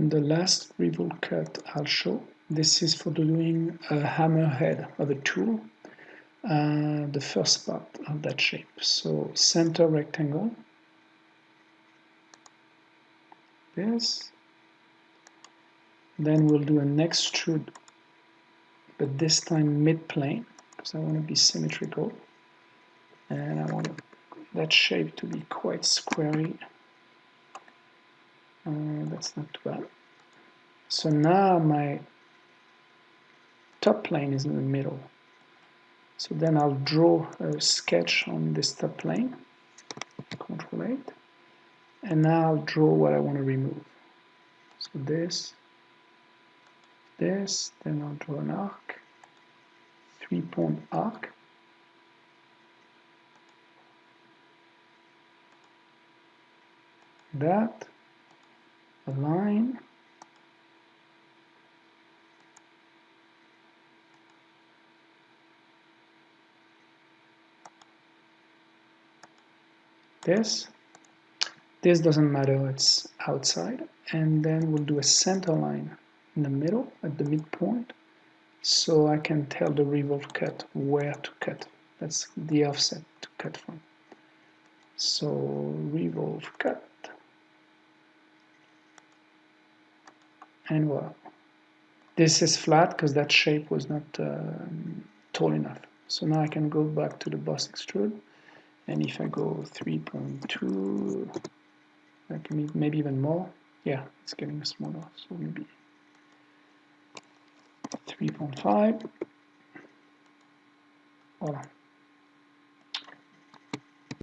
And the last revolve cut I'll show, this is for doing a hammerhead of a tool, uh, the first part of that shape. So center rectangle, this, then we'll do an extrude, but this time mid-plane, because I want to be symmetrical, and I want that shape to be quite squarey. Uh, that's not too bad. So now my top plane is in the middle. So then I'll draw a sketch on this top plane, Control 8, and now I'll draw what I want to remove. So this, this, then I'll draw an arc, three-point arc, that, a line, this. This doesn't matter it's outside. And then we'll do a center line in the middle at the midpoint so I can tell the revolve cut where to cut. That's the offset to cut from. So revolve cut. And well this is flat because that shape was not um, tall enough. So now I can go back to the boss extrude and if I go 3.2 like maybe even more yeah it's getting smaller. So maybe 3.5 voilà